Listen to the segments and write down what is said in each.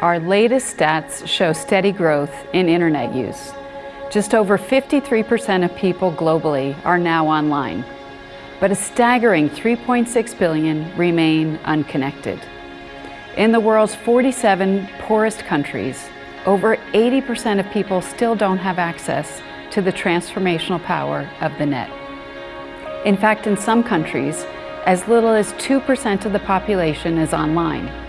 our latest stats show steady growth in internet use. Just over 53% of people globally are now online, but a staggering 3.6 billion remain unconnected. In the world's 47 poorest countries, over 80% of people still don't have access to the transformational power of the net. In fact, in some countries, as little as 2% of the population is online.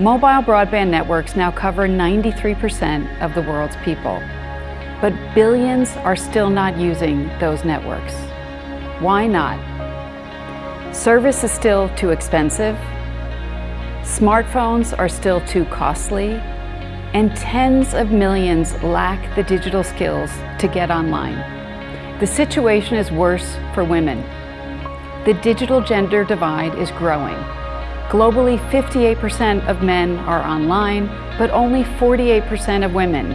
Mobile broadband networks now cover 93% of the world's people, but billions are still not using those networks. Why not? Service is still too expensive, smartphones are still too costly, and tens of millions lack the digital skills to get online. The situation is worse for women. The digital gender divide is growing. Globally, 58% of men are online, but only 48% of women.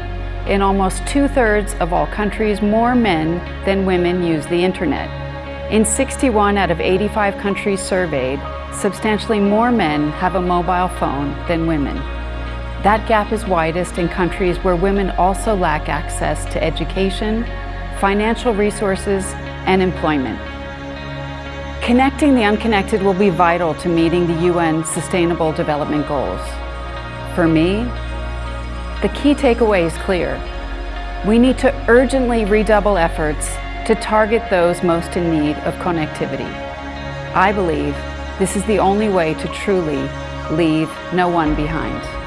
In almost two-thirds of all countries, more men than women use the internet. In 61 out of 85 countries surveyed, substantially more men have a mobile phone than women. That gap is widest in countries where women also lack access to education, financial resources, and employment. Connecting the unconnected will be vital to meeting the UN Sustainable Development Goals. For me, the key takeaway is clear. We need to urgently redouble efforts to target those most in need of connectivity. I believe this is the only way to truly leave no one behind.